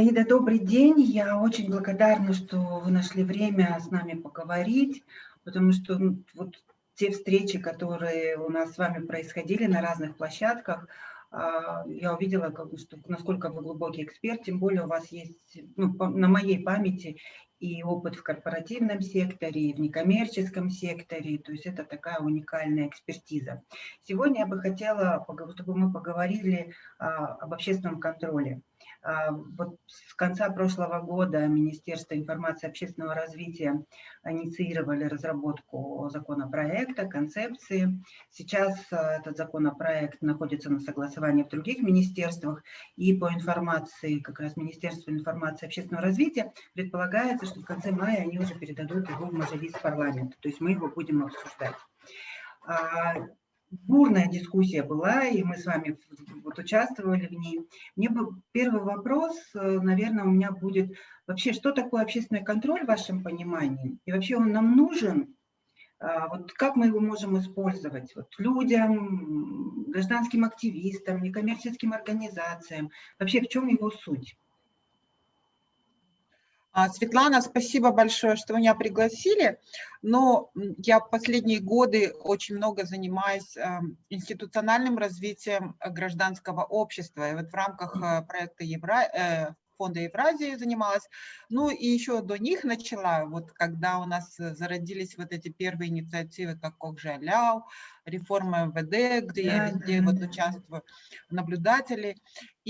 Аида, добрый день. Я очень благодарна, что вы нашли время с нами поговорить, потому что ну, вот те встречи, которые у нас с вами происходили на разных площадках, а, я увидела, что, насколько вы глубокий эксперт, тем более у вас есть ну, на моей памяти и опыт в корпоративном секторе, и в некоммерческом секторе, то есть это такая уникальная экспертиза. Сегодня я бы хотела, чтобы мы поговорили а, об общественном контроле. А, вот с конца прошлого года Министерство информации и общественного развития инициировали разработку законопроекта, концепции. Сейчас а, этот законопроект находится на согласовании в других министерствах, и по информации как раз Министерства информации и общественного развития предполагается, что в конце мая они уже передадут его в Мажилис парламента, то есть мы его будем обсуждать. Бурная дискуссия была, и мы с вами вот участвовали в ней. Мне бы первый вопрос, э, наверное, у меня будет вообще, что такое общественный контроль в вашем понимании? И вообще он нам нужен? А, вот как мы его можем использовать вот людям, гражданским активистам, некоммерческим организациям? Вообще в чем его суть? А, Светлана, спасибо большое, что меня пригласили. Но я последние годы очень много занимаюсь эм, институциональным развитием гражданского общества. И вот в рамках э, проекта Евро, э, фонда Евразии занималась. Ну и еще до них начала, вот когда у нас зародились вот эти первые инициативы, как Кокжаляу, реформа МВД, где я везде вот участвую, наблюдатели.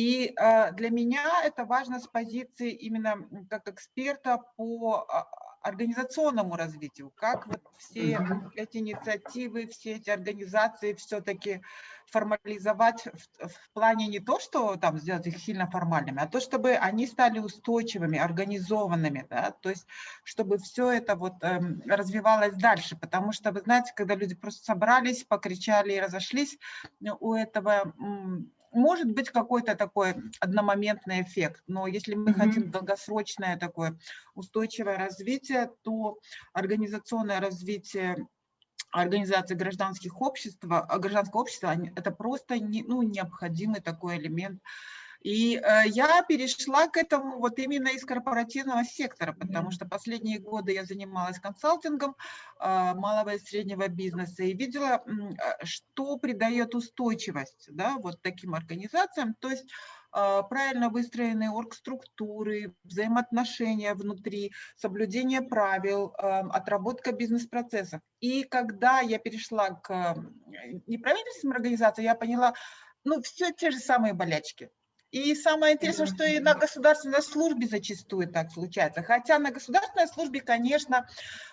И э, для меня это важно с позиции именно как эксперта по а, организационному развитию, как вот все эти инициативы, все эти организации все-таки формализовать в, в плане не то, что там сделать их сильно формальными, а то, чтобы они стали устойчивыми, организованными, да, то есть чтобы все это вот эм, развивалось дальше, потому что, вы знаете, когда люди просто собрались, покричали и разошлись, у этого может быть какой-то такой одномоментный эффект, но если мы mm -hmm. хотим долгосрочное такое устойчивое развитие, то организационное развитие организации гражданских обществ, а, гражданского общества, это просто не, ну, необходимый такой элемент и э, я перешла к этому вот именно из корпоративного сектора, потому что последние годы я занималась консалтингом э, малого и среднего бизнеса и видела, э, что придает устойчивость да, вот таким организациям. То есть правильно выстроенные оргструктуры, взаимоотношения внутри, соблюдение правил, отработка бизнес-процессов. И когда я перешла к неправительственным организациям, я поняла, ну, все те же самые болячки. И самое интересное, что и на государственной службе зачастую так случается. Хотя на государственной службе, конечно,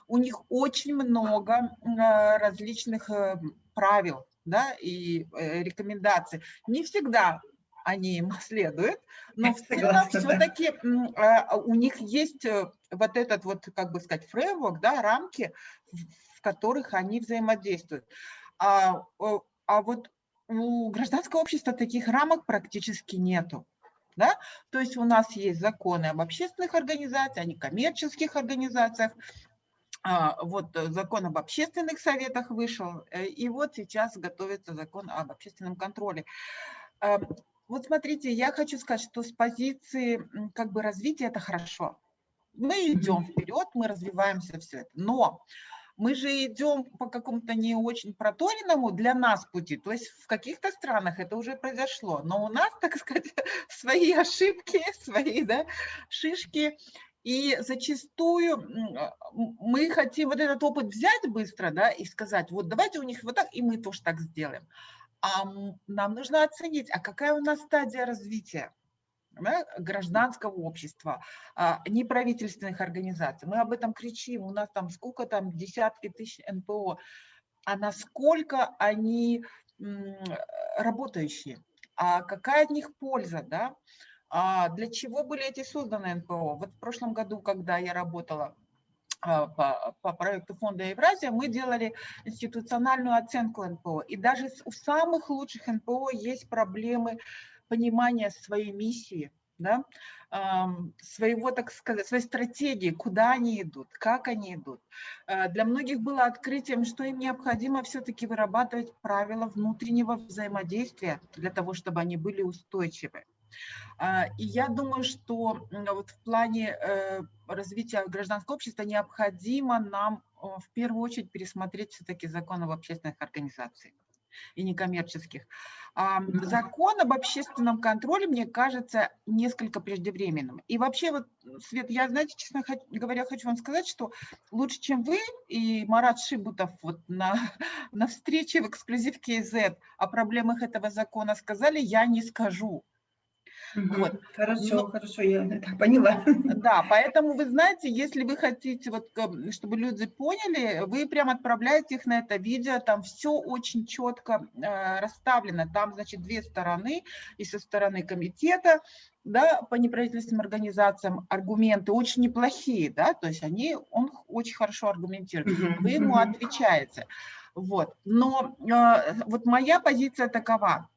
у них очень много а, различных э, правил да, и э, рекомендаций. Не всегда они им следуют, но все-таки у них есть э, вот этот вот, как бы сказать, фреймворк, да, рамки, в которых они взаимодействуют. А, а вот у гражданского общества таких рамок практически нету. Да? То есть у нас есть законы об общественных организациях, о некоммерческих организациях, а, вот э, закон об общественных советах вышел, э, и вот сейчас готовится закон об общественном контроле. А, вот смотрите, я хочу сказать, что с позиции как бы развития это хорошо. Мы идем вперед, мы развиваемся, все это. Но мы же идем по какому-то не очень проторенному для нас пути. То есть в каких-то странах это уже произошло, но у нас, так сказать, свои ошибки, свои да, шишки. И зачастую мы хотим вот этот опыт взять быстро да, и сказать, вот давайте у них вот так, и мы тоже так сделаем. А нам нужно оценить, а какая у нас стадия развития да, гражданского общества, а, неправительственных организаций. Мы об этом кричим, у нас там сколько там, десятки тысяч НПО, а насколько они работающие, а какая от них польза, да? А для чего были эти созданы НПО? Вот в прошлом году, когда я работала а, по, по проекту фонда Евразия, мы делали институциональную оценку НПО. И даже у самых лучших НПО есть проблемы понимание своей миссии, да, своего, так сказать, своей стратегии, куда они идут, как они идут. Э, для многих было открытием, что им необходимо все-таки вырабатывать правила внутреннего взаимодействия для того, чтобы они были устойчивы. А, и я думаю, что вот в плане э, развития гражданского общества необходимо нам в первую очередь пересмотреть все-таки закон об общественных организациях и некоммерческих. Закон об общественном контроле, мне кажется, несколько преждевременным. И вообще, вот, Свет, я, знаете, честно говоря, хочу вам сказать, что лучше, чем вы и Марат Шибутов вот на, на встрече в эксклюзив KZ о проблемах этого закона сказали, я не скажу. Вот. Хорошо, Но, хорошо, я это поняла. Да, поэтому вы знаете, если вы хотите, вот, чтобы люди поняли, вы прям отправляете их на это видео, там все очень четко э, расставлено. Там, значит, две стороны, и со стороны комитета, да, по неправительственным организациям аргументы очень неплохие, да, то есть они, он очень хорошо аргументирует. Вы ему отвечаете. Вот. Но э, вот моя позиция такова.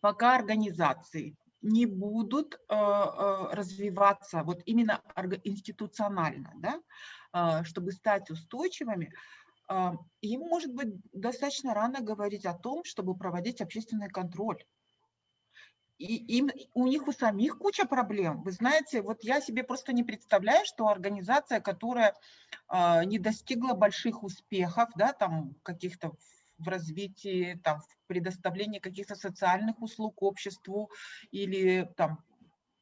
Пока организации не будут э, э, развиваться вот именно институционально, да, э, чтобы стать устойчивыми, им может быть достаточно рано говорить о том, чтобы проводить общественный контроль. И им, у них у самих куча проблем. Вы знаете, вот я себе просто не представляю, что организация, которая не достигла больших успехов, да, там каких-то в развитии, там, в предоставлении каких-то социальных услуг обществу или там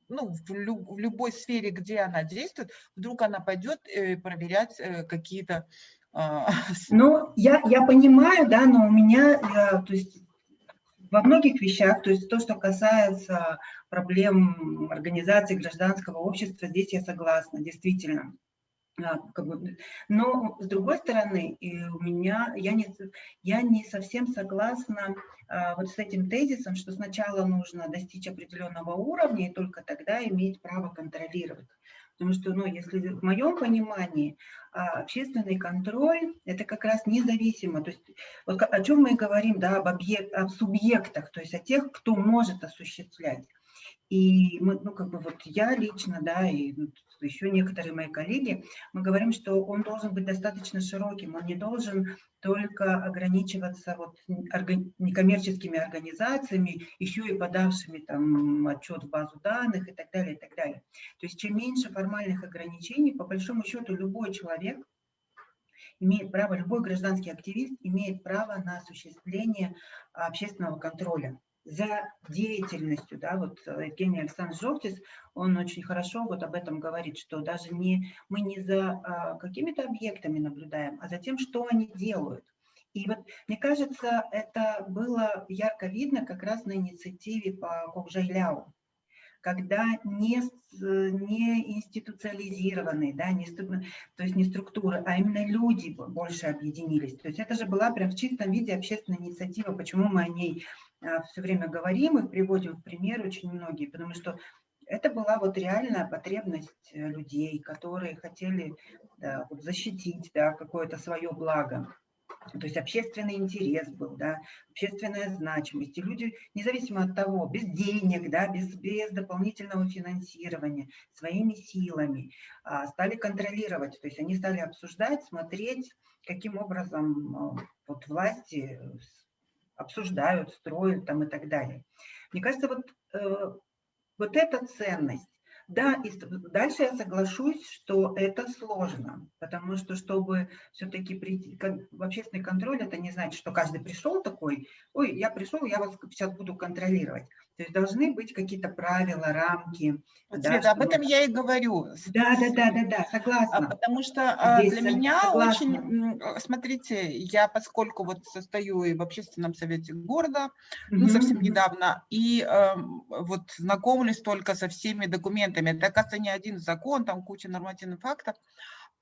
ну, в, люб, в любой сфере, где она действует, вдруг она пойдет э, проверять э, какие-то... Э, ну, я, я понимаю, да, но у меня, я, то есть во многих вещах, то есть то, что касается проблем организации гражданского общества, здесь я согласна, действительно. А, как бы, но с другой стороны, и у меня я не я не совсем согласна а, вот с этим тезисом, что сначала нужно достичь определенного уровня и только тогда иметь право контролировать. Потому что, ну, если в моем понимании а, общественный контроль – это как раз независимо. То есть вот о чем мы говорим, да, об, объект, об субъектах, то есть о тех, кто может осуществлять. И мы, ну, как бы вот я лично, да, и еще некоторые мои коллеги, мы говорим, что он должен быть достаточно широким, он не должен только ограничиваться вот некоммерческими организациями, еще и подавшими там отчет в базу данных и так далее, и так далее. То есть чем меньше формальных ограничений, по большому счету любой человек имеет право, любой гражданский активист имеет право на осуществление общественного контроля за деятельностью, да, вот э, Евгений Александрович Жовтис, он очень хорошо вот об этом говорит, что даже не, мы не за а, какими-то объектами наблюдаем, а за тем, что они делают. И вот, мне кажется, это было ярко видно как раз на инициативе по Кокжайляу, когда не, не институциализированные, да, не, то есть не структуры, а именно люди больше объединились. То есть это же была прям в чистом виде общественная инициатива, почему мы о ней все время говорим и приводим в пример очень многие, потому что это была вот реальная потребность э, людей, которые хотели да, вот защитить да, какое-то свое благо. То есть общественный интерес был, да, общественная значимость. И люди, независимо от того, без денег, да, без, без дополнительного финансирования, своими силами а, стали контролировать. То есть они стали обсуждать, смотреть, каким образом а, вот власти обсуждают, строят там и так далее. Мне кажется, вот, э, вот эта ценность, да, и дальше я соглашусь, что это сложно, потому что, чтобы все-таки прийти в общественный контроль, это не значит, что каждый пришел такой, ой, я пришел, я вас сейчас буду контролировать. То есть должны быть какие-то правила, рамки. Вот, да, Света, об этом я и говорю. Да, да, да, да, да, согласна. А, потому что а, Здесь для меня согласна. очень, смотрите, я поскольку вот состою и в общественном совете города, -hmm. ну, совсем недавно, и э, вот знакомлюсь только со всеми документами. Это, оказывается, не один закон, там куча нормативных фактов.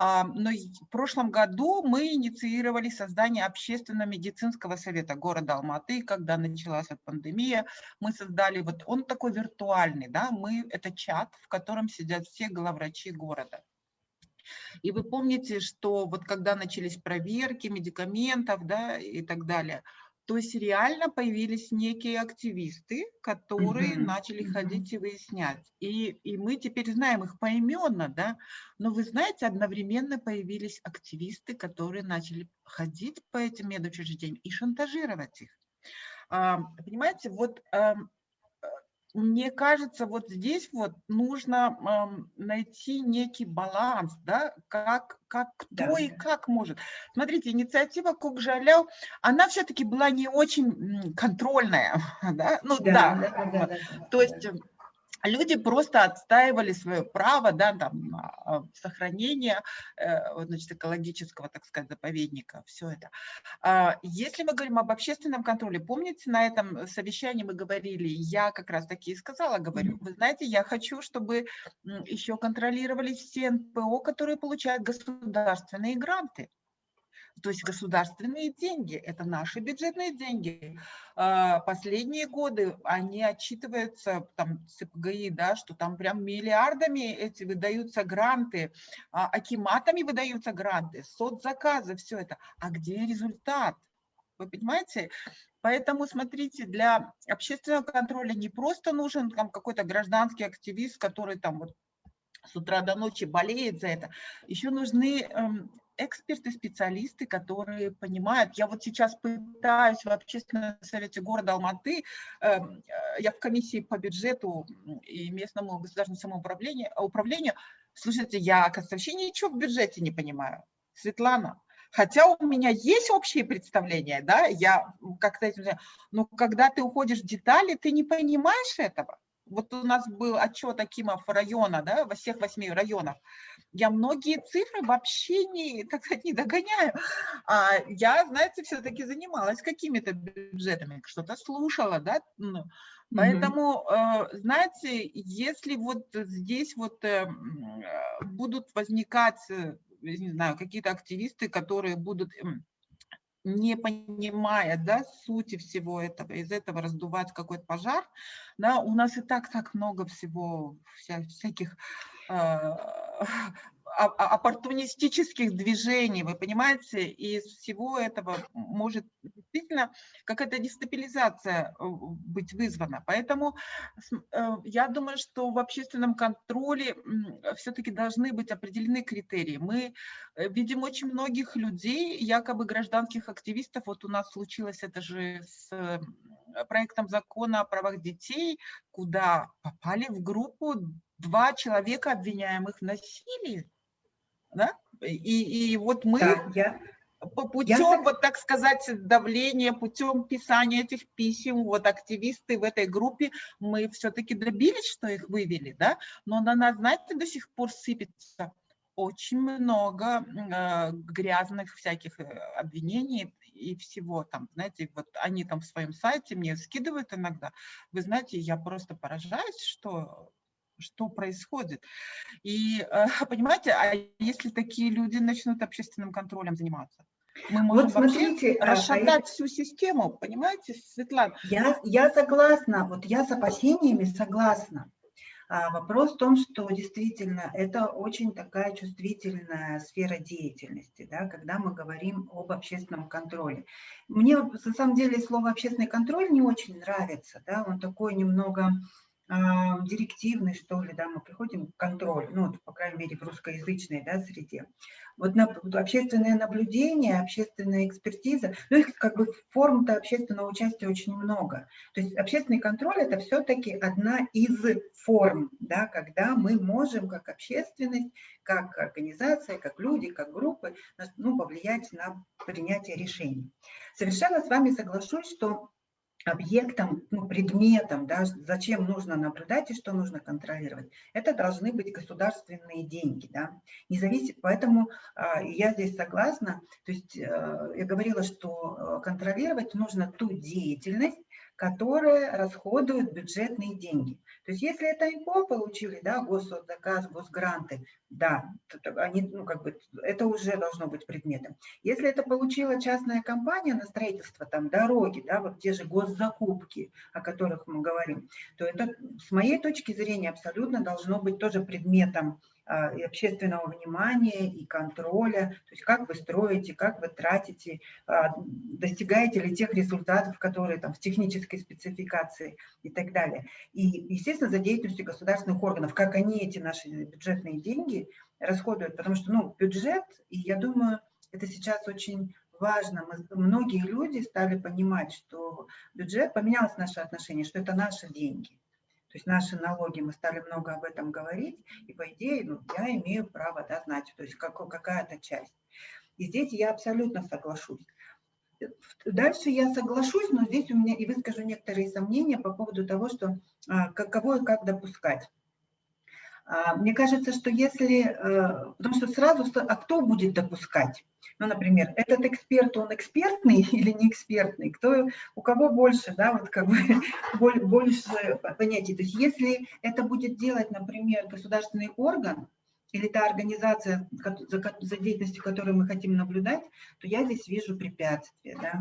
Но в прошлом году мы инициировали создание общественного медицинского совета города Алматы, когда началась пандемия. Мы создали, вот он такой виртуальный, да, мы, это чат, в котором сидят все главврачи города. И вы помните, что вот когда начались проверки медикаментов, да, и так далее, то есть реально появились некие активисты, которые угу. начали ходить и выяснять. И, и мы теперь знаем их поименно, да, но вы знаете, одновременно появились активисты, которые начали ходить по этим медучреждениям и шантажировать их. А, понимаете, вот мне кажется, вот здесь вот нужно эм, найти некий баланс, да, как, как кто да. и как может. Смотрите, инициатива Кукжаляу, она все-таки была не очень контрольная, да, ну да, да, да, да, да, да то есть да люди просто отстаивали свое право да, там, а, сохранения э, значит, экологического, так сказать, заповедника, все это. А, если мы говорим об общественном контроле, помните, на этом совещании мы говорили, я как раз таки и сказала, говорю, вы знаете, я хочу, чтобы еще контролировали все НПО, которые получают государственные гранты. То есть государственные деньги, это наши бюджетные деньги. А, последние годы они отчитываются, там, ЦПГИ, да, что там прям миллиардами эти выдаются гранты, а, акиматами выдаются гранты, соцзаказы, все это. А где результат? Вы понимаете? Поэтому, смотрите, для общественного контроля не просто нужен там какой-то гражданский активист, который там вот с утра до ночи болеет за это. Еще нужны эм, эксперты, специалисты, которые понимают. Я вот сейчас пытаюсь в общественном совете города Алматы, эм, я в комиссии по бюджету и местному государственному самоуправлению, управлению, слушайте, я, оказывается, вообще ничего в бюджете не понимаю. Светлана, Хотя у меня есть общие представления, да, я как-то этим, но когда ты уходишь в детали, ты не понимаешь этого. Вот у нас был отчет Акимов района, да, во всех восьми районах. Я многие цифры вообще не, так сказать, не догоняю. А я, знаете, все-таки занималась какими-то бюджетами, что-то слушала, да. Ну, поэтому, э, знаете, если вот здесь вот э, будут возникать, э, не знаю, какие-то активисты, которые будут не понимая да, сути всего этого, из этого раздувать какой-то пожар, да, у нас и так так много всего, вся, всяких э, оппортунистических движений, вы понимаете, и из всего этого может действительно какая-то дестабилизация э, быть вызвана. Поэтому э, я думаю, что в общественном контроле все-таки должны быть определены критерии. Мы э, видим очень многих людей, якобы гражданских активистов, вот у нас случилось это же с проектом закона о правах детей, куда попали в группу два человека, обвиняемых в насилии да? И, и вот мы да, я, путем, я... вот так сказать, давления, путем писания этих писем, вот активисты в этой группе, мы все-таки добились, что их вывели, да? Но на нас, знаете, до сих пор сыпется очень много э, грязных всяких э, обвинений и всего там, знаете, вот они там в своем сайте мне скидывают иногда. Вы знаете, я просто поражаюсь, что что происходит. И, э, понимаете, а если такие люди начнут общественным контролем заниматься? Мы можем вот смотрите, а, расшатать а, всю систему, понимаете, Светлана? Я, я согласна, вот я с опасениями согласна. А вопрос в том, что действительно это очень такая чувствительная сфера деятельности, да, когда мы говорим об общественном контроле. Мне на самом деле слово общественный контроль не очень нравится, да, он такой немного а, директивный, что ли, да, мы приходим к контролю, ну, по крайней мере, в русскоязычной да, среде. Вот на, общественное наблюдение, общественная экспертиза, ну, их как бы форм-то общественного участия очень много. То есть общественный контроль – это все-таки одна из форм, да, когда мы можем как общественность, как организация, как люди, как группы, ну, повлиять на принятие решений. Совершенно с вами соглашусь, что объектом, ну, предметом, да, зачем нужно наблюдать и что нужно контролировать. Это должны быть государственные деньги. Да. Независимо, поэтому э, я здесь согласна. То есть э, я говорила, что э, контролировать нужно ту деятельность, которые расходуют бюджетные деньги. То есть если это ИПО получили, да, госзаказ, госгранты, да, они, ну, как бы, это уже должно быть предметом. Если это получила частная компания на строительство, там, дороги, да, вот те же госзакупки, о которых мы говорим, то это, с моей точки зрения, абсолютно должно быть тоже предметом и общественного внимания, и контроля, то есть как вы строите, как вы тратите, а, достигаете ли тех результатов, которые там в технической спецификации и так далее. И, естественно, за деятельностью государственных органов, как они эти наши бюджетные деньги расходуют, потому что, ну, бюджет, и я думаю, это сейчас очень важно. Мы, многие люди стали понимать, что бюджет, поменялось наше отношение, что это наши деньги. То есть наши налоги, мы стали много об этом говорить, и по идее ну, я имею право да, знать, то есть какая-то часть. И здесь я абсолютно соглашусь. Дальше я соглашусь, но здесь у меня и выскажу некоторые сомнения по поводу того, что а, кого и как допускать. А, мне кажется, что если, э, потому что сразу, а кто будет допускать? Ну, например, этот эксперт, он экспертный или не экспертный? Кто, у кого больше, да, вот как бы больше понятий. То есть если это будет делать, например, государственный орган, или та организация, за, за деятельностью которой мы хотим наблюдать, то я здесь вижу препятствия. Да?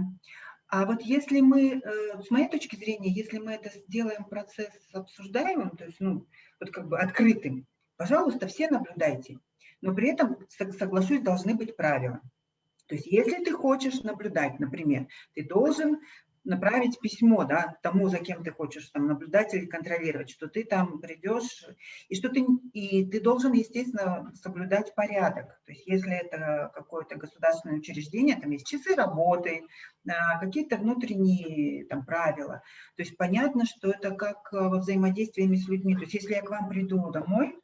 А вот если мы, э, с моей точки зрения, если мы это сделаем процесс обсуждаемым, то есть ну, вот как бы открытым, пожалуйста, все наблюдайте. Но при этом, соглашусь, должны быть правила. То есть если ты хочешь наблюдать, например, ты должен направить письмо да, тому, за кем ты хочешь там, наблюдать или контролировать, что ты там придешь, и что ты, и ты должен, естественно, соблюдать порядок. То есть если это какое-то государственное учреждение, там есть часы работы, а, какие-то внутренние там, правила. То есть понятно, что это как во взаимодействии с людьми. То есть если я к вам приду домой,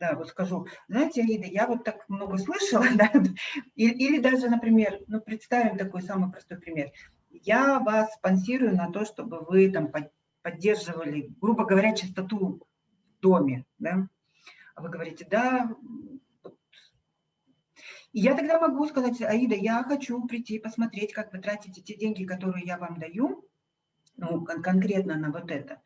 да, вот скажу, знаете, Аида, я вот так много слышала, да, или, или даже, например, ну, представим такой самый простой пример я вас спонсирую на то, чтобы вы там поддерживали, грубо говоря, чистоту в доме, да? А вы говорите, да. И я тогда могу сказать, Аида, я хочу прийти посмотреть, как вы тратите те деньги, которые я вам даю, ну, кон конкретно на вот это.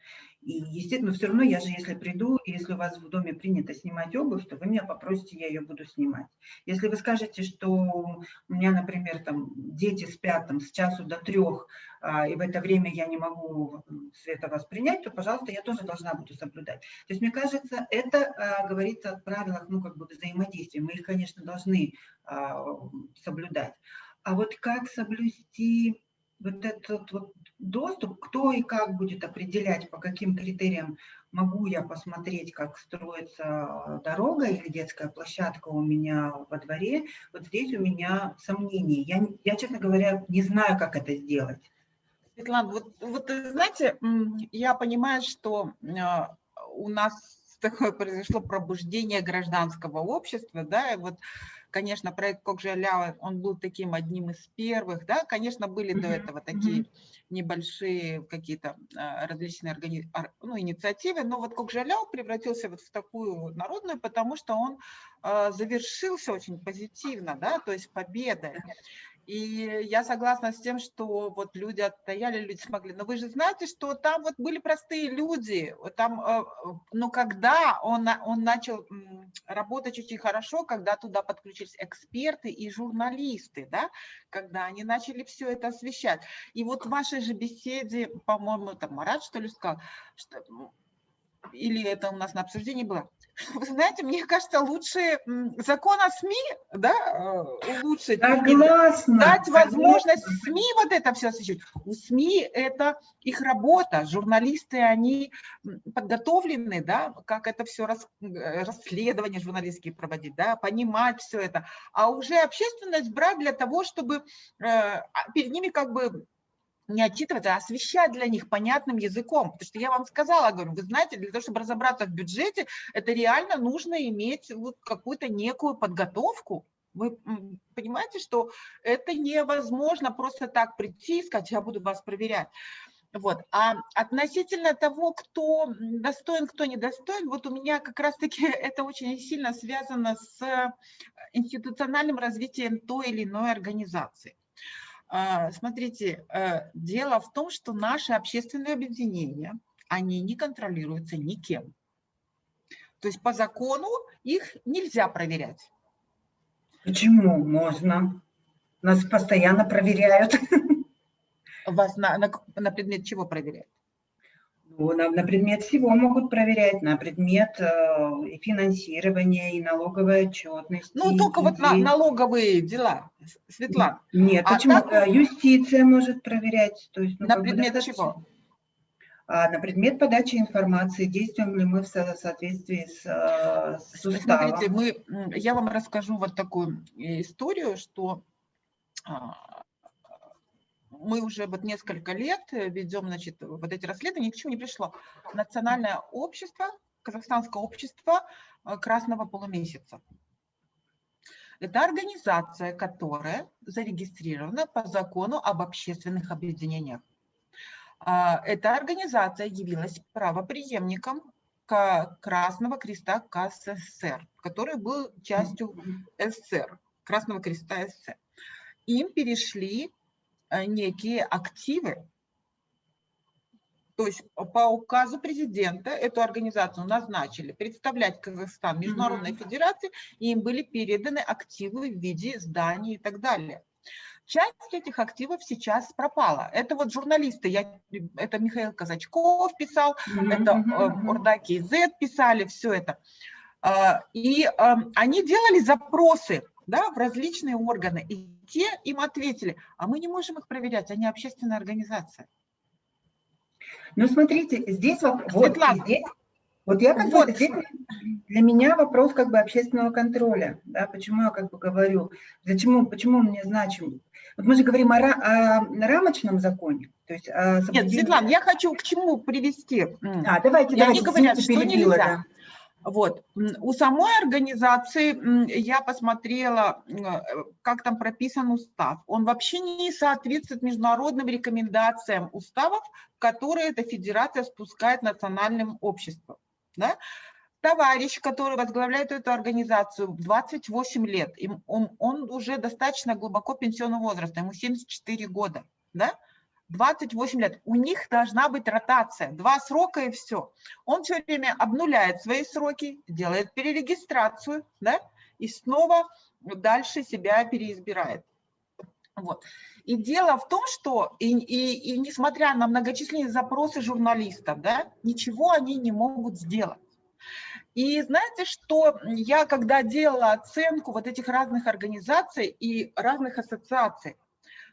И, естественно, все равно я же, если приду, и если у вас в доме принято снимать обувь, то вы меня попросите, я ее буду снимать. Если вы скажете, что у меня, например, там дети спят там, с часу до трех, а, и в это время я не могу света воспринять, то, пожалуйста, я тоже должна буду соблюдать. То есть, мне кажется, это а, говорится о правилах, ну, как бы взаимодействия. Мы их, конечно, должны а, соблюдать. А вот как соблюсти вот этот вот доступ, кто и как будет определять, по каким критериям могу я посмотреть, как строится дорога или детская площадка у меня во дворе, вот здесь у меня сомнения. Я, я честно говоря, не знаю, как это сделать. Светлана, вот, вот знаете, я понимаю, что а, у нас такое произошло пробуждение гражданского общества, да, и вот конечно, проект Кокжалява, он был таким одним из первых, да, конечно, были до этого такие небольшие какие-то а, различные органи... ну, инициативы, но вот Кокжаляу превратился вот в такую народную, потому что он а, завершился очень позитивно, да, то есть победой. И я согласна с тем, что вот люди отстояли, люди смогли. Но вы же знаете, что там вот были простые люди. Там, э, но когда он, он начал работать очень хорошо, когда туда подключились эксперты и журналисты, да, когда они начали все это освещать. И вот в вашей же беседе, по-моему, там Марат, что ли, сказал, что или это у нас на обсуждении было, вы знаете, мне кажется, лучше закон о СМИ, да, э, улучшить. Согласна. Дать возможность СМИ вот это все освещать. У СМИ это их работа, журналисты, они подготовлены, да, как это все рас, э, расследования журналистские проводить, да, понимать все это. А уже общественность брать для того, чтобы э, а перед ними как бы не отчитываться, а освещать для них понятным языком. Потому что я вам сказала, говорю, вы знаете, для того, чтобы разобраться в бюджете, это реально нужно иметь вот какую-то некую подготовку. Вы понимаете, что это невозможно просто так прийти и сказать, я буду вас проверять. Вот. А относительно того, кто достоин, кто недостоин, вот у меня как раз-таки это очень сильно связано с институциональным развитием той или иной организации. А, смотрите, э, дело в том, что наши общественные объединения, они не контролируются никем. То есть по закону их нельзя проверять. Почему можно? Нас постоянно проверяют. Вас на, на, на предмет чего проверяют? Ну, на, на предмет всего могут проверять, на предмет э, и финансирования, и налоговой отчетности. Ну, только и, вот на налоговые дела, Светлана. Нет, а почему? Так... Э, юстиция может проверять. То есть, ну, на предмет бы, чего? А, на предмет подачи информации, действуем ли мы в соответствии с, э, с уставом. Смотрите, мы, я вам расскажу вот такую историю, что а, мы уже вот несколько лет ведем, значит, вот эти расследования, ни к чему не пришло. Национальное общество, Казахстанское общество э, Красного полумесяца. Это организация, которая зарегистрирована по закону об общественных объединениях. А, эта организация явилась правоприемником Красного Креста КССР, который был частью СССР, Красного Креста СССР. Им перешли э, некие активы, то есть по указу президента эту организацию назначили представлять Казахстан Международной mm -hmm. Федерации, и им были переданы активы в виде зданий и так далее. Часть этих активов сейчас пропала. Это вот журналисты, я, это Михаил Казачков писал, mm -hmm. это э, Урдаки Z писали, все это. Э, и э, они делали запросы да, в различные органы, и те им ответили, а мы не можем их проверять, они общественная организация. Ну, смотрите, здесь вопрос, вот, здесь, вот я как вот. бы, здесь для меня вопрос как бы общественного контроля, да, почему я как бы говорю, почему, почему мне значим. Вот мы же говорим о, о рамочном законе, то есть о Нет, Светлана, я хочу к чему привести. А, давайте, я давайте. Они говорят, что нельзя. Да. Вот. У самой организации я посмотрела, э, как там прописан устав. Он вообще не соответствует международным рекомендациям уставов, которые эта федерация спускает национальным обществам. Да? Товарищ, который возглавляет эту организацию 28 лет, он, он уже достаточно глубоко пенсионного возраста, ему 74 года. Да? 28 лет, у них должна быть ротация, два срока и все. Он все время обнуляет свои сроки, делает перерегистрацию, да, и снова дальше себя переизбирает. Вот. И дело в том, что и, и, и несмотря на многочисленные запросы журналистов, да, ничего они не могут сделать. И знаете, что я, когда делала оценку вот этих разных организаций и разных ассоциаций,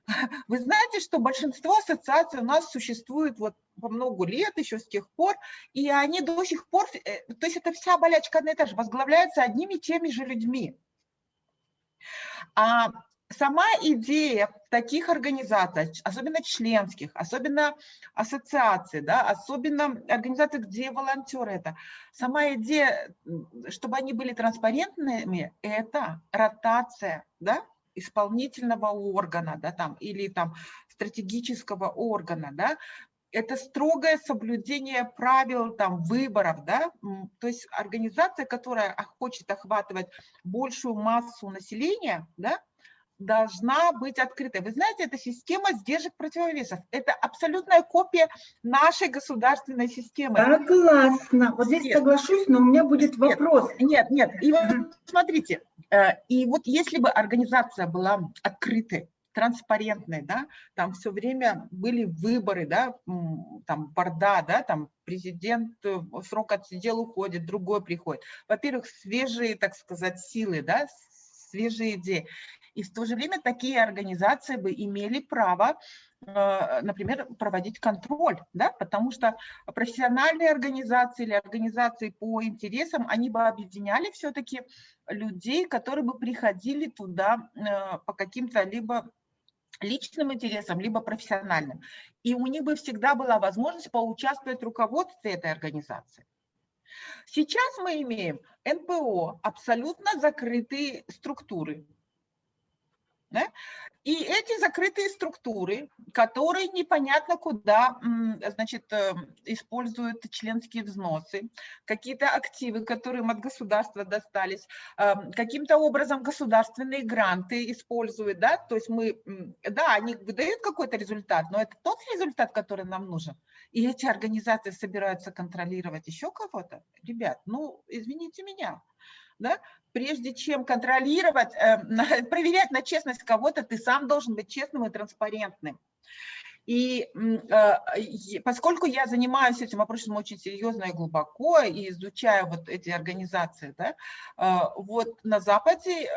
вы знаете, что большинство ассоциаций у нас существует вот по много лет, еще с тех пор, и они до сих пор, э, то есть это вся болячка одна и та же, возглавляется одними и теми же людьми. А сама идея таких организаций, особенно членских, особенно ассоциаций, да, особенно организаций, где волонтеры это, сама идея, чтобы они были транспарентными, это ротация, да, исполнительного органа, да, там, или там стратегического органа, да, это строгое соблюдение правил там, выборов, да, то есть организация, которая хочет охватывать большую массу населения, да, должна быть открытой. Вы знаете, это система сдержек противовесов. Это абсолютная копия нашей государственной системы. Согласна. Вот здесь нет. соглашусь, но у меня будет вопрос. Нет, нет. И вот смотрите, э, и вот если бы организация была открытой, транспарентной, да, там все время были выборы, да, там борда, да, там президент э, срок отсидел, уходит, другой приходит. Во-первых, свежие, так сказать, силы, да, свежие идеи. И в то же время такие организации бы имели право, э, например, проводить контроль, да, потому что профессиональные организации или организации по интересам, они бы объединяли все-таки людей, которые бы приходили туда э, по каким-то либо личным интересам, либо профессиональным. И у них бы всегда была возможность поучаствовать в руководстве этой организации. Сейчас мы имеем НПО, абсолютно закрытые структуры, да? И эти закрытые структуры, которые непонятно куда значит, э, используют членские взносы, какие-то активы, которые им от государства достались, э, каким-то образом государственные гранты используют, да, то есть мы, да, они выдают какой-то результат, но это тот результат, который нам нужен. И эти организации собираются контролировать еще кого-то. Ребят, ну, извините меня, да, прежде чем контролировать, э, проверять на честность кого-то, ты сам должен быть честным и транспарентным. И э, поскольку я занимаюсь этим вопросом очень серьезно и глубоко, и изучаю вот эти организации, да, э, вот на Западе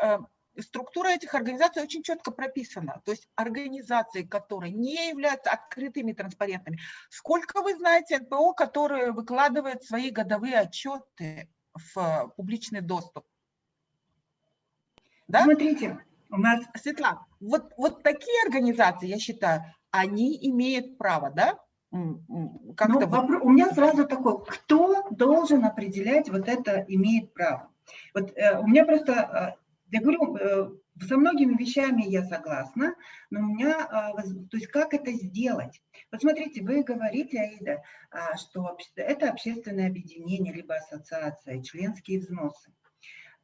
структура этих организаций очень четко прописана. То есть организации, которые не являются открытыми, транспарентными. Сколько вы знаете НПО, которые выкладывают свои годовые отчеты в публичный доступ? Да? Смотрите, у нас... Светлана, вот, вот такие организации, я считаю, они имеют право, да? Как ну, вопрос, у меня сразу такой, кто должен определять вот это имеет право? Вот э, у меня просто, э, я говорю, э, со многими вещами я согласна, но у меня, э, то есть как это сделать? Вот смотрите, вы говорите, Аида, э, что это общественное объединение, либо ассоциация, членские взносы.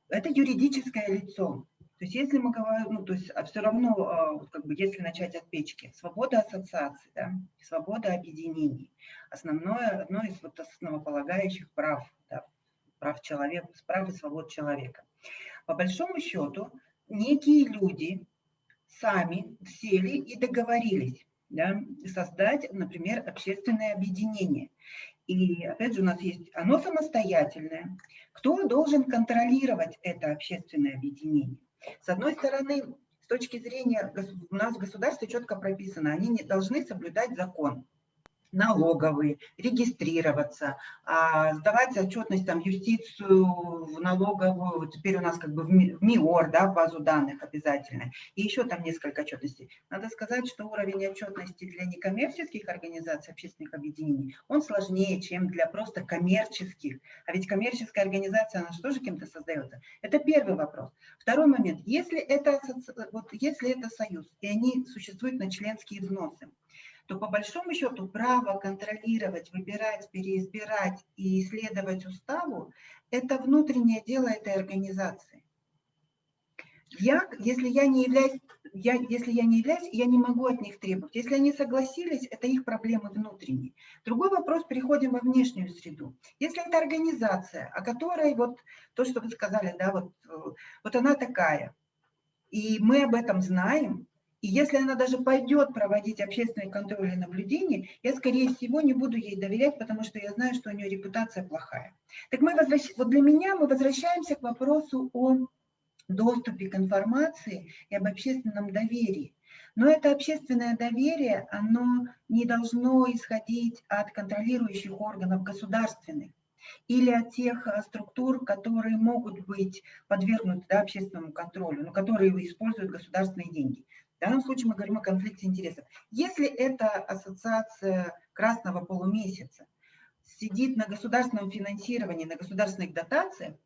Это юридическое лицо. То есть если мы говорим, ну, то есть а все равно, а, как бы, если начать от печки, свобода ассоциаций, да, свобода объединений, основное, одно из вот основополагающих прав, да, прав человека, прав и свобод человека. По большому счету, некие люди сами сели и договорились да, создать, например, общественное объединение. И опять же у нас есть оно самостоятельное. Кто должен контролировать это общественное объединение? С одной стороны, с точки зрения, у нас в государстве четко прописано, они не должны соблюдать закон налоговые, регистрироваться, а, сдавать отчетность там, юстицию, в налоговую, вот теперь у нас как бы в МИОР, да, в базу данных обязательно, и еще там несколько отчетностей. Надо сказать, что уровень отчетности для некоммерческих организаций, общественных объединений, он сложнее, чем для просто коммерческих. А ведь коммерческая организация, она же тоже кем-то создается. Это первый вопрос. Второй момент. Если это, вот, если это союз, и они существуют на членские взносы, то по большому счету право контролировать, выбирать, переизбирать и исследовать уставу – это внутреннее дело этой организации. Я, если я не являюсь, я, если я не являюсь, я не могу от них требовать. Если они согласились, это их проблемы внутренние. Другой вопрос, переходим во внешнюю среду. Если это организация, о которой вот то, что вы сказали, да, вот, вот она такая, и мы об этом знаем, и если она даже пойдет проводить общественный контроль и наблюдение, я, скорее всего, не буду ей доверять, потому что я знаю, что у нее репутация плохая. Так мы возвращ... вот для меня мы возвращаемся к вопросу о доступе к информации и об общественном доверии. Но это общественное доверие, оно не должно исходить от контролирующих органов государственных или от тех э, структур, которые могут быть подвергнуты да, общественному контролю, но которые используют государственные деньги. В данном случае мы говорим о конфликте интересов. Если эта ассоциация красного полумесяца сидит на государственном финансировании, на государственных дотациях,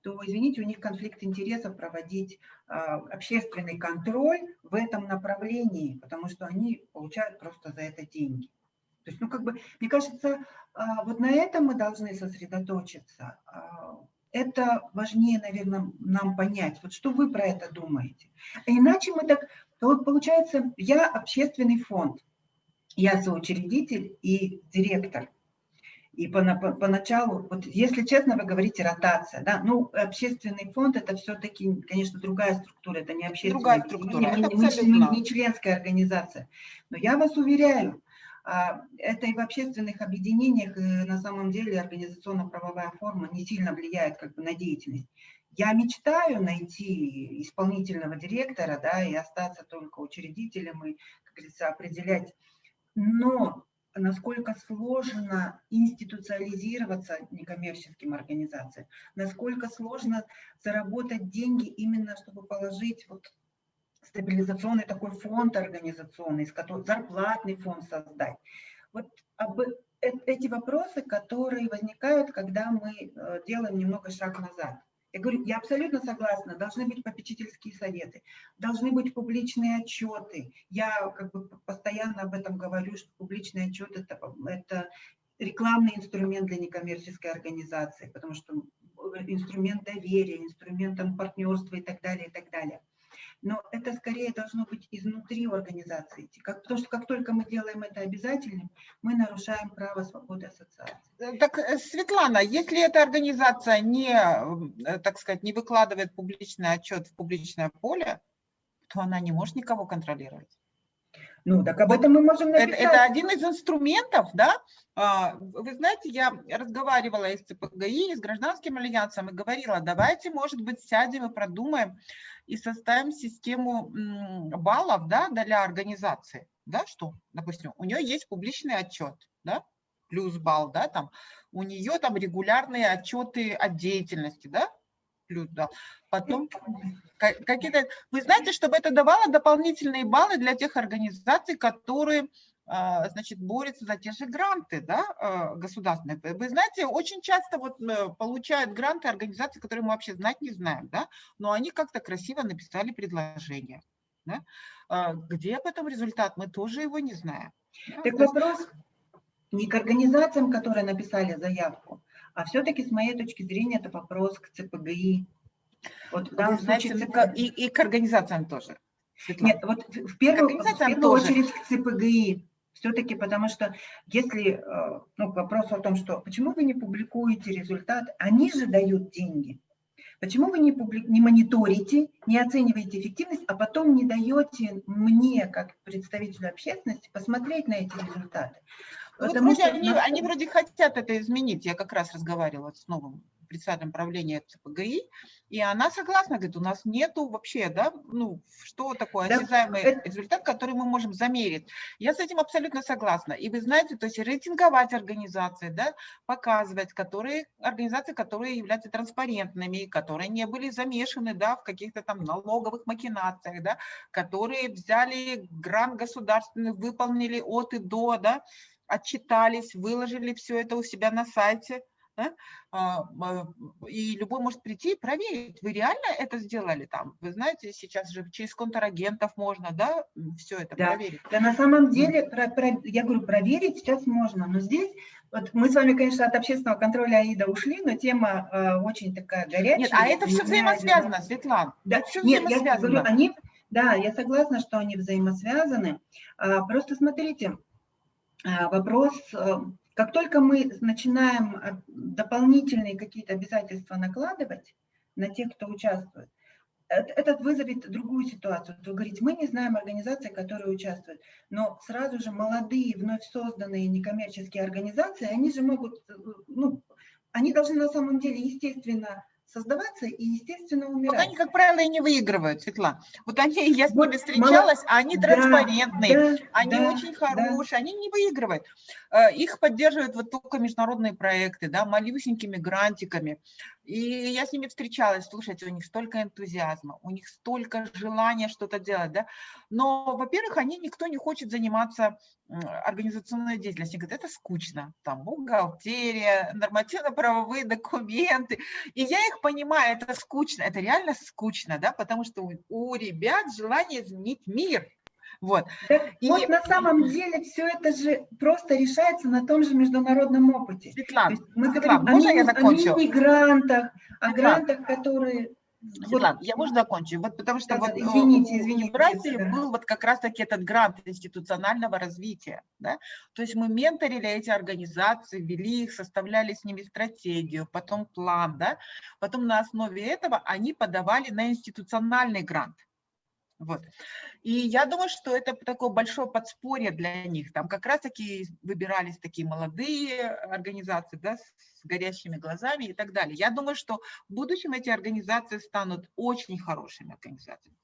то, извините, у них конфликт интересов проводить а, общественный контроль в этом направлении, потому что они получают просто за это деньги. То есть, ну, как бы, мне кажется, а, вот на этом мы должны сосредоточиться. А, это важнее, наверное, нам понять. Вот что вы про это думаете? иначе мы так то вот получается, я общественный фонд, я соучредитель и директор. И поначалу, вот если честно, вы говорите ротация, да, ну, общественный фонд это все-таки, конечно, другая структура, это не общественная, другая структура, не, это не, не, не членская организация. Но я вас уверяю, а, это и в общественных объединениях, и на самом деле организационно-правовая форма не сильно влияет как бы на деятельность. Я мечтаю найти исполнительного директора, да, и остаться только учредителем и, как говорится, определять. Но насколько сложно институциализироваться некоммерческим организациям, насколько сложно заработать деньги именно, чтобы положить вот стабилизационный такой фонд организационный, зарплатный фонд создать. Вот об, э, эти вопросы, которые возникают, когда мы э, делаем немного шаг назад. Я говорю, я абсолютно согласна, должны быть попечительские советы, должны быть публичные отчеты. Я как бы постоянно об этом говорю, что публичный отчет это, это рекламный инструмент для некоммерческой организации, потому что инструмент доверия, инструмент партнерства и так далее, и так далее но это скорее должно быть изнутри организации. Как, потому что как только мы делаем это обязательным, мы нарушаем право свободы ассоциации. Э, так, э, Светлана, если эта организация не, э, так сказать, не выкладывает публичный отчет в публичное поле, то она не может никого контролировать. Ну, так об этом мы можем написать. Это, это один из инструментов, да. А, вы знаете, я разговаривала и с ЦПГИ, и с гражданским альянсом, и говорила, давайте, может быть, сядем и продумаем, и составим систему баллов да, для организации. Да, что, допустим, у нее есть публичный отчет, да, плюс балл, да, там, у нее там регулярные отчеты от деятельности, да, дал. Потом какие-то... Вы знаете, чтобы это давало дополнительные баллы для тех организаций, которые а, значит, борются за те же гранты да, а, государственные. Вы знаете, очень часто вот э, получают гранты организации, которые мы вообще знать не знаем, да, но они как-то красиво написали предложение. Да? А, где потом результат, мы тоже его не знаем. Так вопрос не к организациям, которые написали заявку, а все-таки с моей точки зрения это вопрос к ЦПГИ. Вот в данном знаете, случае ЦПГИ. И, и к организациям тоже. Светлана. Нет, вот в первую, в первую очередь к ЦПГИ. Все-таки потому что если, э, ну, к вопросу о том, что почему вы не публикуете результат, они же дают деньги. Почему вы не, публи... не мониторите, не оцениваете эффективность, а потом не даете мне, как представителю общественности, посмотреть на эти результаты? Ну, Потому вот что они, они вроде хотят это изменить. Я как раз разговаривала с новым председателем правления ЦПГИ, и она согласна, говорит, у нас нету вообще, да, ну, что такое осязаемый да, результат, который мы можем замерить. Я с этим абсолютно согласна. И вы знаете, то есть рейтинговать организации, да, показывать, которые, организации, которые являются транспарентными, которые не были замешаны, да, в каких-то там налоговых макинациях, да, которые взяли грант государственный, выполнили от и до, да, отчитались, выложили все это у себя на сайте, да? А, и любой может прийти и проверить, вы реально это сделали там. Вы знаете, сейчас же через контрагентов можно, да, все это да. проверить. Да, на самом деле, про, про, я говорю, проверить сейчас можно, но здесь, вот мы с вами, конечно, от общественного контроля АИДа ушли, но тема э, очень такая горячая. Нет, а это все взаимосвязано, Светлана. Да, все нет, я говорю, они, да, я согласна, что они взаимосвязаны. А, просто смотрите, вопрос э, как только мы начинаем э, дополнительные какие-то обязательства накладывать на тех, кто участвует, этот вызовет другую ситуацию. Вы говорите, мы не знаем организации, которые участвуют, но сразу же молодые, вновь созданные некоммерческие организации, они же могут, э, ну, они должны на самом деле, естественно, создаваться и, естественно, умирать. Вот они, как правило, и не выигрывают, Светлана. Вот они, я с ними встречалась, а они транспарентные, да, они да, очень хорошие, да. они не выигрывают. Э, их поддерживают вот только международные проекты, да, малюсенькими грантиками. И я с ними встречалась, слушайте, у них столько энтузиазма, у них столько желания что-то делать, да. Но, во-первых, они, никто не хочет заниматься организационной деятельностью. Говорят, это скучно, там бухгалтерия, нормативно-правовые документы. И я их понимаю, это скучно, это реально скучно, да, потому что у, у ребят желание изменить мир, вот. Так, и... Вот на самом деле все это же просто решается на том же международном опыте. Светлана, мы Светлана, говорим можно о, я закончу? о мигрантах, о грантах, которые... Светлана, я можно закончу? Вот потому что да, вот извините, извините, в Бразилии да. был вот как раз-таки этот грант институционального развития. Да? То есть мы менторили эти организации, вели их, составляли с ними стратегию, потом план. Да? Потом на основе этого они подавали на институциональный грант. Вот. И я думаю, что это такое большое подспорье для них. Там как раз-таки выбирались такие молодые организации, да, с горящими глазами и так далее. Я думаю, что в будущем эти организации станут очень хорошими организациями.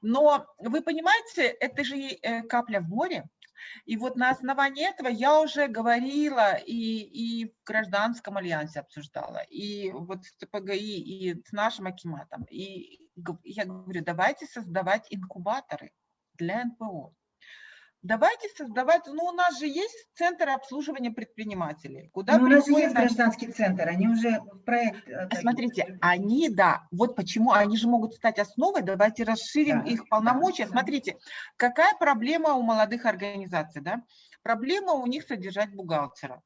Но вы понимаете, это же э, капля в море, и вот на основании этого я уже говорила и, и в гражданском альянсе обсуждала, и вот с ТПГИ, и с нашим Акиматом. И я говорю, давайте создавать инкубаторы для НПО. Давайте создавать, ну у нас же есть центр обслуживания предпринимателей. Куда ну, у нас же есть гражданский центр, они уже в проект. Э, смотрите, они, да, вот почему, они же могут стать основой, давайте расширим да, их полномочия. Да, Смотрите, какая проблема у молодых организаций, да? Проблема у них содержать бухгалтера.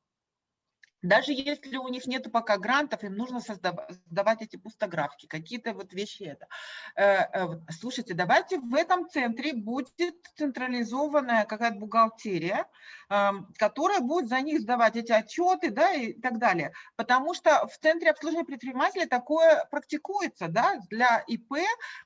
Даже если у них нет пока грантов, им нужно создавать эти пустографки, какие-то вот вещи это. Э, э, слушайте, давайте в этом центре будет централизованная какая-то бухгалтерия, которая будет за них сдавать эти отчеты, да, и так далее. Потому что в центре обслуживания предпринимателей такое практикуется, да, для ИП,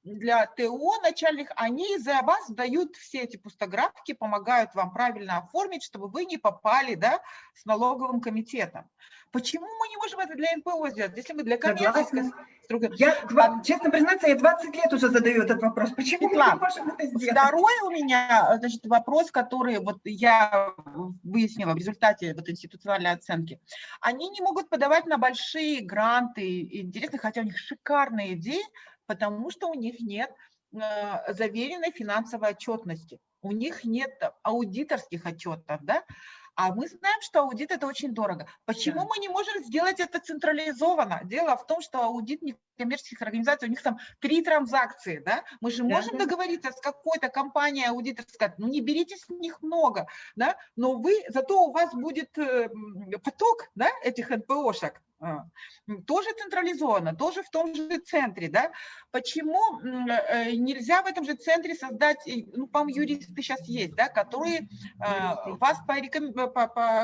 для ТО начальных, они за вас сдают все эти пустографки, помогают вам правильно оформить, чтобы вы не попали, да, с налоговым комитетом. Почему мы не можем это для НПО сделать, если мы для коммерческой структуры? Я, честно признаться, я 20 лет уже задаю этот вопрос. Почему Светлана, мы не можем это сделать? Второй у меня значит, вопрос, который вот я выяснила в результате вот институциональной оценки, они не могут подавать на большие гранты, интересно, хотя у них шикарные идеи, потому что у них нет э, заверенной финансовой отчетности, у них нет аудиторских отчетов, да, а мы знаем, что аудит – это очень дорого. Почему да. мы не можем сделать это централизованно? Дело в том, что аудит некоммерческих организаций, у них там три транзакции, да? Мы же можем да. договориться с какой-то компанией аудиторской, ну не берите с них много, да? Но вы, зато у вас будет э, поток, да, этих НПОшек, тоже централизованно, тоже в том же центре, да? Почему э, нельзя в этом же центре создать, ну, по-моему, юристы сейчас есть, да, которые вас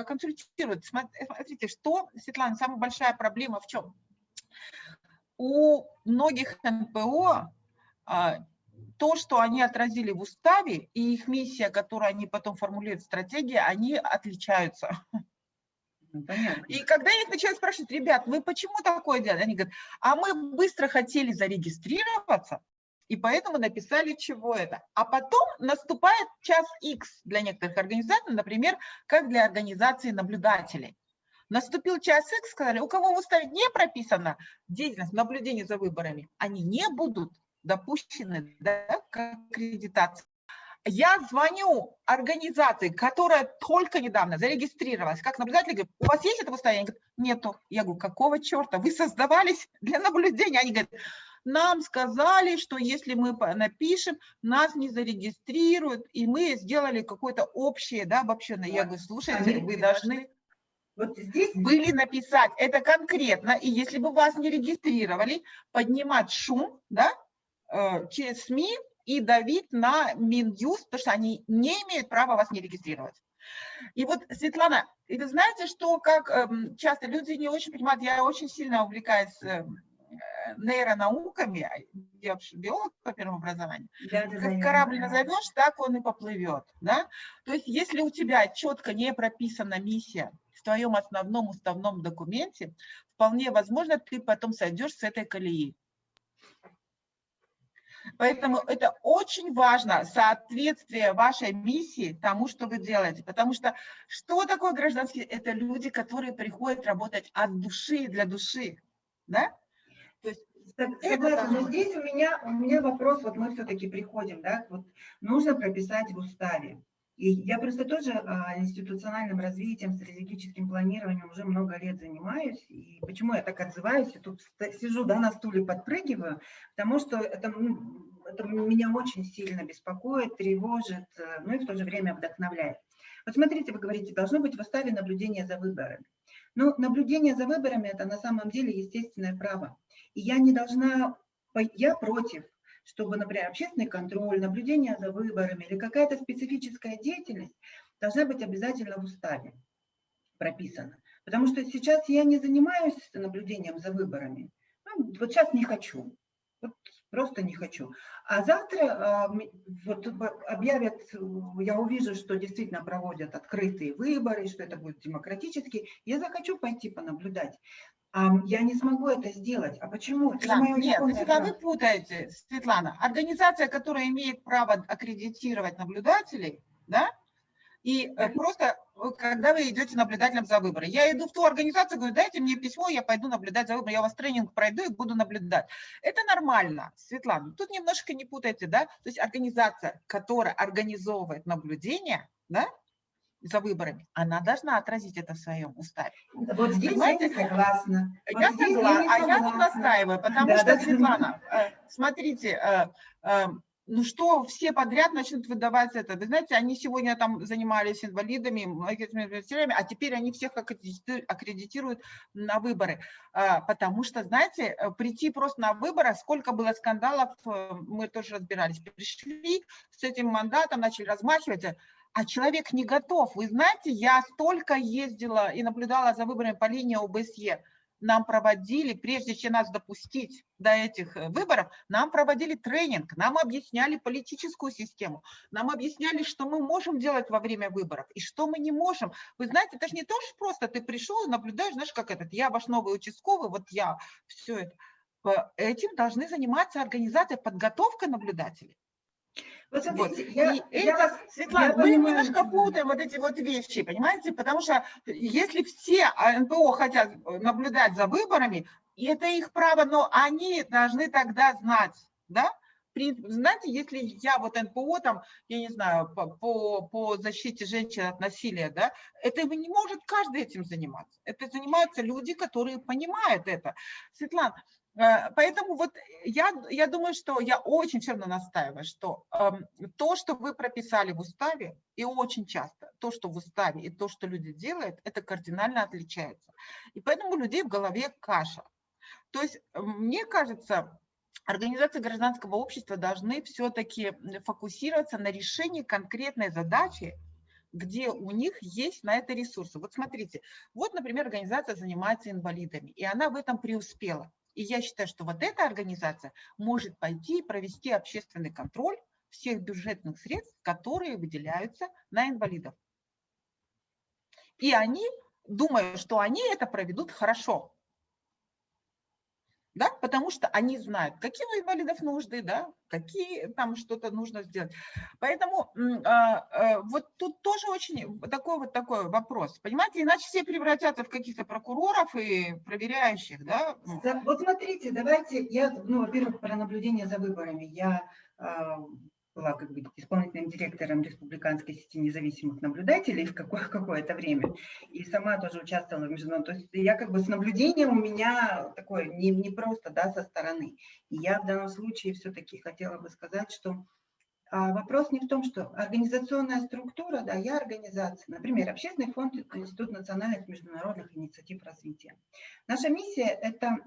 консультируют. Смотрите, что, Светлана, самая большая проблема в чем? У многих НПО а, то, что они отразили в уставе, и их миссия, которую они потом формулируют в стратегии, они отличаются. Ну, И когда я их начинаю спрашивать, ребят, вы почему такое делаете? Они говорят, а мы быстро хотели зарегистрироваться, и поэтому написали, чего это. А потом наступает час X для некоторых организаций, например, как для организации наблюдателей. Наступил час X, сказали, у кого в уставе не прописано деятельность наблюдения за выборами, они не будут допущены да, к аккредитации. Я звоню организации, которая только недавно зарегистрировалась как наблюдатель, говорю, у вас есть это состояние? Говорят, нету. Я говорю, какого черта? Вы создавались для наблюдения? Они говорят, нам сказали, что если мы напишем, нас не зарегистрируют, и мы сделали какое-то общее, да, обобщенное. Я говорю, слушайте, вы должны вот здесь были написать это конкретно, и если бы вас не регистрировали, поднимать шум, да, э, через СМИ, и давить на Минюст, потому что они не имеют права вас не регистрировать. И вот, Светлана, и вы знаете, что как эм, часто люди не очень понимают, я очень сильно увлекаюсь эм, нейронауками, я биолог по первому образованию, да, да, как да, корабль да. назовешь, так он и поплывет. Да? То есть если у тебя четко не прописана миссия в твоем основном уставном документе, вполне возможно, ты потом сойдешь с этой колеи. Поэтому это очень важно, соответствие вашей миссии тому, что вы делаете. Потому что что такое гражданские? Это люди, которые приходят работать от души, для души. Да? То есть Согласна, но здесь у меня, у меня вопрос, вот мы все-таки приходим, да, вот нужно прописать в уставе. И я просто тоже а, институциональным развитием, стратегическим планированием уже много лет занимаюсь. И почему я так отзываюсь, я тут сижу да, на стуле, подпрыгиваю, потому что это, ну, это меня очень сильно беспокоит, тревожит, э, ну и в то же время вдохновляет. Вот смотрите, вы говорите, должно быть в уставе наблюдение за выборами. Но наблюдение за выборами – это на самом деле естественное право. И я не должна, я против чтобы, например, общественный контроль, наблюдение за выборами или какая-то специфическая деятельность должна быть обязательно в уставе прописана. Потому что сейчас я не занимаюсь наблюдением за выборами. Ну, вот сейчас не хочу. Вот просто не хочу. А завтра а, вот, объявят, я увижу, что действительно проводят открытые выборы, что это будет демократически, я захочу пойти понаблюдать. Я не смогу это сделать. А почему? Да, нет, всегда вы путаете, Светлана. Организация, которая имеет право аккредитировать наблюдателей, да, и э, просто, э, когда вы идете наблюдателем за выборы, я иду в ту организацию, говорю, дайте мне письмо, я пойду наблюдать за выборы, я у вас тренинг пройду и буду наблюдать. Это нормально, Светлана. Тут немножко не путайте, да, то есть организация, которая организовывает наблюдение, да, за выборами, она должна отразить это в своем уставе. Вот здесь Понимаете? я согласна. Я вот согласна, а я тут настаиваю, потому да, что, да, Светлана, э, смотрите, э, э, ну что, все подряд начнут выдавать это. Вы знаете, они сегодня там занимались инвалидами, а теперь они всех аккредитируют на выборы. Потому что, знаете, прийти просто на выборы, сколько было скандалов, мы тоже разбирались. Пришли с этим мандатом, начали размахивать, а человек не готов. Вы знаете, я столько ездила и наблюдала за выборами по линии ОБСЕ. Нам проводили, прежде чем нас допустить до этих э, выборов, нам проводили тренинг, нам объясняли политическую систему, нам объясняли, что мы можем делать во время выборов и что мы не можем. Вы знаете, это же не то, что просто ты пришел и наблюдаешь, знаешь, как этот, я ваш новый участковый, вот я, все это. Этим должны заниматься организации подготовка наблюдателей. Вот смотрите, вот. я, и я вас, Светлана, я мы понимаю, немножко путаем вот эти вот вещи, понимаете? Потому что если все НПО хотят наблюдать за выборами, это их право, но они должны тогда знать, да, знаете, если я вот НПО, там, я не знаю, по, по, по защите женщин от насилия, да, это не может каждый этим заниматься. Это занимаются люди, которые понимают это. Светлана, э, Поэтому вот я, я думаю, что я очень все настаиваю, что э, то, что вы прописали в уставе, и очень часто то, что в уставе и то, что люди делают, это кардинально отличается. И поэтому у людей в голове каша. То есть мне кажется, организации гражданского общества должны все-таки фокусироваться на решении конкретной задачи, где у них есть на это ресурсы. Вот смотрите, вот, например, организация занимается инвалидами, и она в этом преуспела. И я считаю, что вот эта организация может пойти и провести общественный контроль всех бюджетных средств, которые выделяются на инвалидов. И они, думаю, что они это проведут хорошо да, потому что они знают, какие у инвалидов нужды, да, какие там что-то нужно сделать. Поэтому а, а, вот тут тоже очень такой вот такой вопрос, понимаете, иначе все превратятся в каких-то прокуроров и проверяющих, да. Вот смотрите, давайте, я, ну, во-первых, про наблюдение за выборами. Я а, была как бы исполнительным директором республиканской сети независимых наблюдателей в какое- какое-то время, и сама тоже участвовала в международном, то есть я как бы с наблюдением у меня такое не, не просто, да, со стороны. И я в данном случае все-таки хотела бы сказать, что а, вопрос не в том, что организационная структура, да, я организация, например, Общественный фонд Институт национальных международных инициатив развития. Наша миссия – это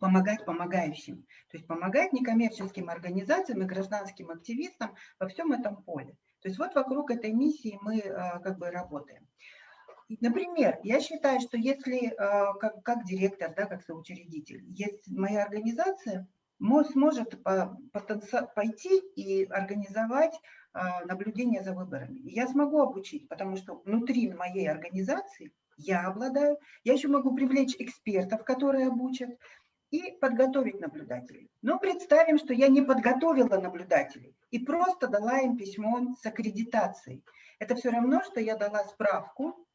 помогать помогающим, то есть помогать некоммерческим организациям и гражданским активистам во всем этом поле. То есть вот вокруг этой миссии мы а, как бы работаем. Например, я считаю, что если а, как, как директор, да, как соучредитель, если моя организация сможет пойти и организовать а, наблюдение за выборами. Я смогу обучить, потому что внутри моей организации я обладаю, я еще могу привлечь экспертов, которые обучат, и подготовить наблюдателей. Но представим, что я не подготовила наблюдателей и просто дала им письмо с аккредитацией. Это все равно, что я дала справку,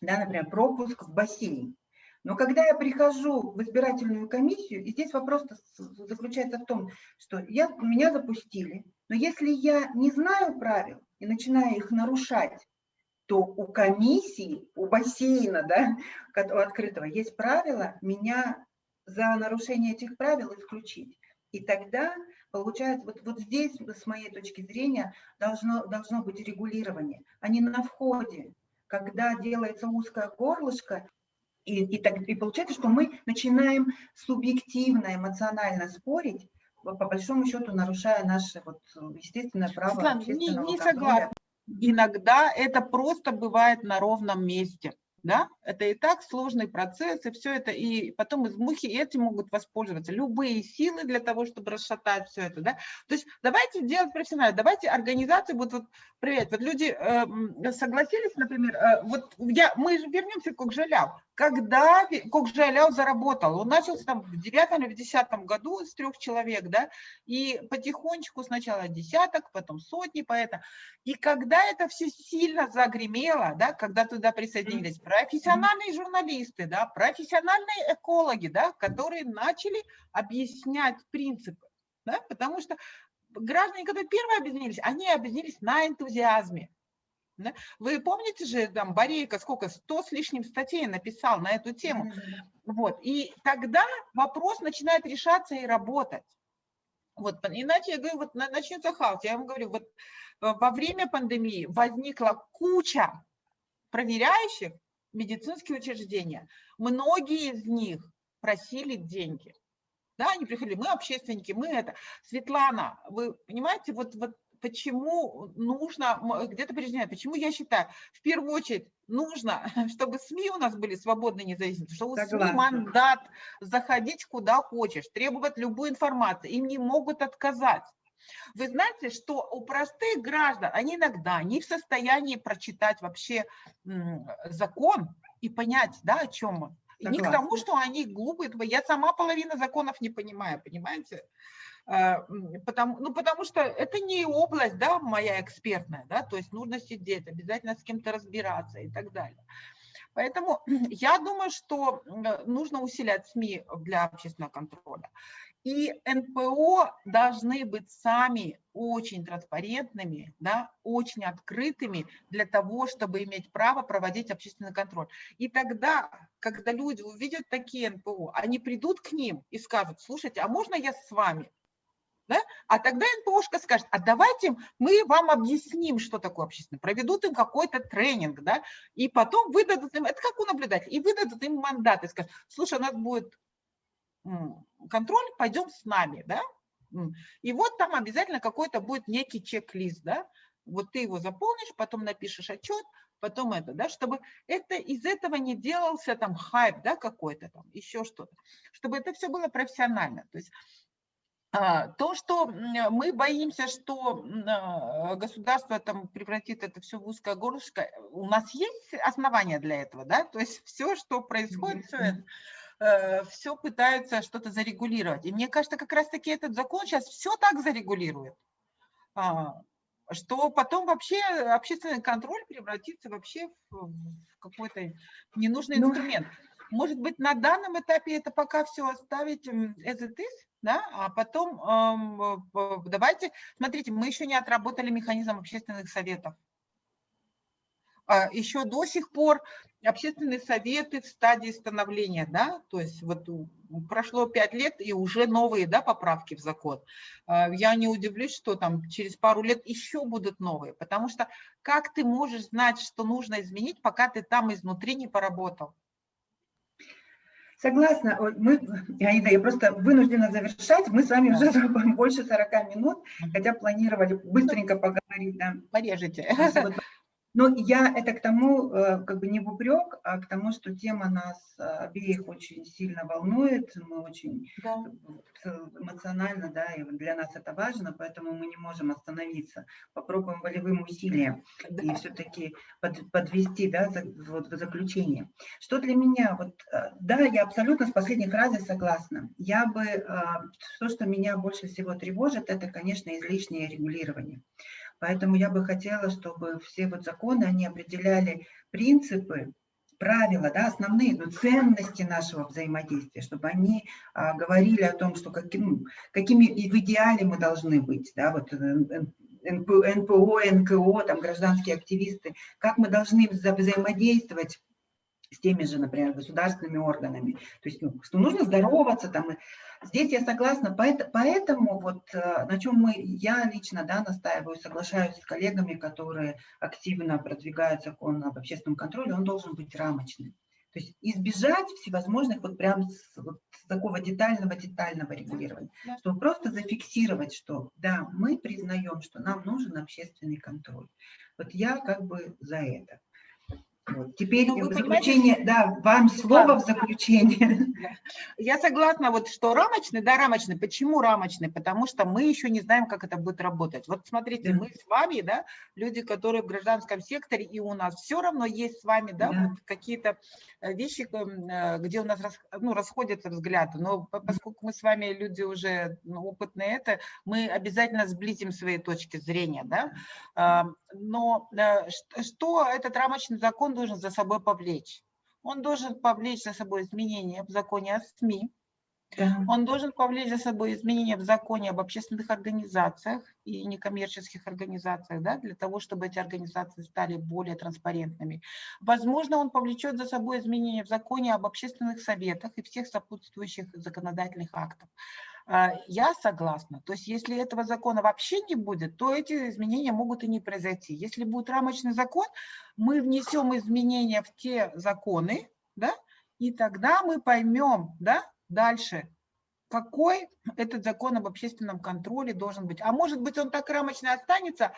да, например, пропуск в бассейн. Но когда я прихожу в избирательную комиссию, и здесь вопрос заключается в том, что я, меня запустили, но если я не знаю правил и начинаю их нарушать, то у комиссии, у бассейна, да, открытого, есть правила, меня за нарушение этих правил исключить. И тогда получается, вот, вот здесь, с моей точки зрения, должно, должно быть регулирование, а не на входе, когда делается узкое горлышко, и, и, так, и получается, что мы начинаем субъективно, эмоционально спорить, по большому счету нарушая наше вот, естественное право Светлана, не, не согласна. Иногда это просто бывает на ровном месте да, это и так сложный процесс, и все это, и потом из мухи этим могут воспользоваться любые силы для того, чтобы расшатать все это, да, то есть давайте делать профессионально, давайте организации будут вот проверять, вот люди э, согласились, например, э, вот я, мы же вернемся к Кокжаляу, когда Кокжаляу заработал, он начался там в девятом или в десятом году с трех человек, да, и потихонечку сначала десяток, потом сотни поэта, и когда это все сильно загремело, да, когда туда присоединились профессиональные журналисты, да, профессиональные экологи, да, которые начали объяснять принципы, да, потому что граждане, которые первые объединились, они объединились на энтузиазме. Да? Вы помните же, там, Борейко сколько, 100 с лишним статей написал на эту тему. Вот. И тогда вопрос начинает решаться и работать. Вот, иначе, я говорю, вот начнется хаос. Я вам говорю, вот э, во время пандемии возникла куча проверяющих, медицинские учреждения, многие из них просили деньги. Да, они приходили, мы общественники, мы это. Светлана, вы понимаете, вот, вот почему нужно, где-то прижимать, почему я считаю, в первую очередь нужно, чтобы СМИ у нас были свободны независимы, чтобы у СМИ мандат заходить куда хочешь, требовать любую информацию, им не могут отказать. Вы знаете, что у простых граждан, они иногда не в состоянии прочитать вообще закон и понять, да, о чем он. И не к тому, что они глупые. Я сама половина законов не понимаю, понимаете? Э, потому, ну, потому что это не область, да, моя экспертная, да, то есть нужно сидеть, обязательно с кем-то разбираться и так далее. Поэтому я думаю, что нужно усилять СМИ для общественного контроля. И НПО должны быть сами очень транспарентными, да, очень открытыми для того, чтобы иметь право проводить общественный контроль. И тогда, когда люди увидят такие НПО, они придут к ним и скажут, слушайте, а можно я с вами? Да? А тогда НПОшка скажет, а давайте мы вам объясним, что такое общественное, проведут им какой-то тренинг, да, и потом выдадут им, это как у наблюдателя, и выдадут им мандат и скажут, слушай, у нас будет контроль, пойдем с нами, да, и вот там обязательно какой-то будет некий чек-лист, да, вот ты его заполнишь, потом напишешь отчет, потом это, да, чтобы это из этого не делался там хайп, да, какой-то там, еще что-то, чтобы это все было профессионально. То есть то, что мы боимся, что а, государство там превратит это все в узкое горлышко, у нас есть основания для этого, да, то есть все, что происходит, все это, э, все пытаются что-то зарегулировать. И мне кажется, как раз-таки этот закон сейчас все так зарегулирует, а, что потом вообще общественный контроль превратится вообще в какой-то ненужный ну, инструмент. Может быть, на данном этапе это пока все оставить as it is, да, а потом э, давайте, смотрите, мы еще не отработали механизм общественных советов. А еще до сих пор общественные советы в стадии становления, да, то есть вот прошло пять лет и уже новые, да, поправки в закон. А, я не удивлюсь, что там через пару лет еще будут новые, потому что как ты можешь знать, что нужно изменить, пока ты там изнутри не поработал? Согласна. Мы, Аида, я просто вынуждена завершать. Мы с вами уже больше 40 минут, хотя планировали быстренько поговорить. Да. Порежете. Но я это к тому, э, как бы не в упрек, а к тому, что тема нас э, обеих очень сильно волнует, мы очень да. эмоционально, да, и для нас это важно, поэтому мы не можем остановиться. Попробуем волевым усилием да. и все-таки под, подвести, да, вот в заключение. Что для меня, вот, э, да, я абсолютно с последней фразой согласна. Я бы, то, что меня больше всего тревожит, это, конечно, излишнее регулирование. Поэтому я бы хотела, чтобы все вот законы, они определяли принципы, правила, да, основные ну, ценности нашего взаимодействия, чтобы они а, говорили о том, что каким, какими в идеале мы должны быть, да, вот э, НПО, НКО, там, гражданские активисты, как мы должны вза взаимодействовать с теми же, например, государственными органами. То есть, ну, что нужно здороваться. Там. Здесь я согласна. Поэтому, вот э, на чем мы, я лично да, настаиваю, соглашаюсь с коллегами, которые активно продвигают закон об общественном контроле, он должен быть рамочным. То есть избежать всевозможных вот прям с, вот такого детального-детального регулирования, да. чтобы просто зафиксировать, что да, мы признаем, что нам нужен общественный контроль. Вот я как бы за это. Вот. Теперь ну, в заключение, да, вам слово в заключение. Я согласна, вот что рамочный, да, рамочный. Почему рамочный? Потому что мы еще не знаем, как это будет работать. Вот смотрите, да. мы с вами, да, люди, которые в гражданском секторе, и у нас все равно есть с вами, да, да. Вот какие-то э, вещи, э, где у нас ну, расходятся взгляды. Но поскольку мы с вами люди уже ну, опытные, это мы обязательно сблизим свои точки зрения, да. Но э, что этот рамочный закон должен за собой повлечь? Он должен повлечь за собой изменения в законе о СМИ, да. Он должен повлечь за собой изменения в законе об общественных организациях и некоммерческих организациях, да, для того, чтобы эти организации стали более транспарентными. Возможно, он повлечет за собой изменения в законе об общественных советах и всех сопутствующих законодательных актов. А, я согласна. То есть если этого закона вообще не будет, то эти изменения могут и не произойти. Если будет рамочный закон, мы внесем изменения в те законы, да, и тогда мы поймем да, дальше, какой этот закон об общественном контроле должен быть. А может быть, он так рамочно останется,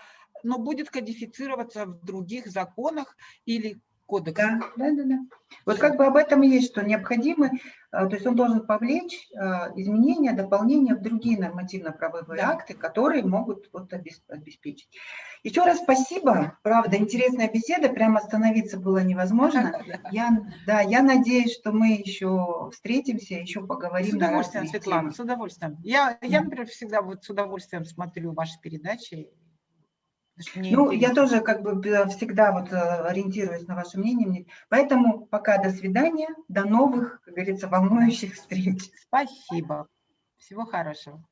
но будет кодифицироваться в других законах или кодекса. Да, да, да, да. Вот как бы об этом и есть, что необходимы, а, то есть он должен повлечь а, изменения, дополнения в другие нормативно-правовые Да. акты, которые могут вот обес- обеспечить. Еще раз спасибо, правда, интересная беседа, прямо остановиться было невозможно. Да. Я, да, я надеюсь, что мы еще встретимся, еще С поговорим на удовольствием, Светлана, с удовольствием. Я, я, например, всегда вот с удовольствием смотрю ваши передачи. Ну, я тоже как бы э, всегда вот э, ориентируюсь на ваше мнение. Мне- Поэтому пока до свидания, до новых, как говорится, волнующих встреч. Спасибо. Всего хорошего.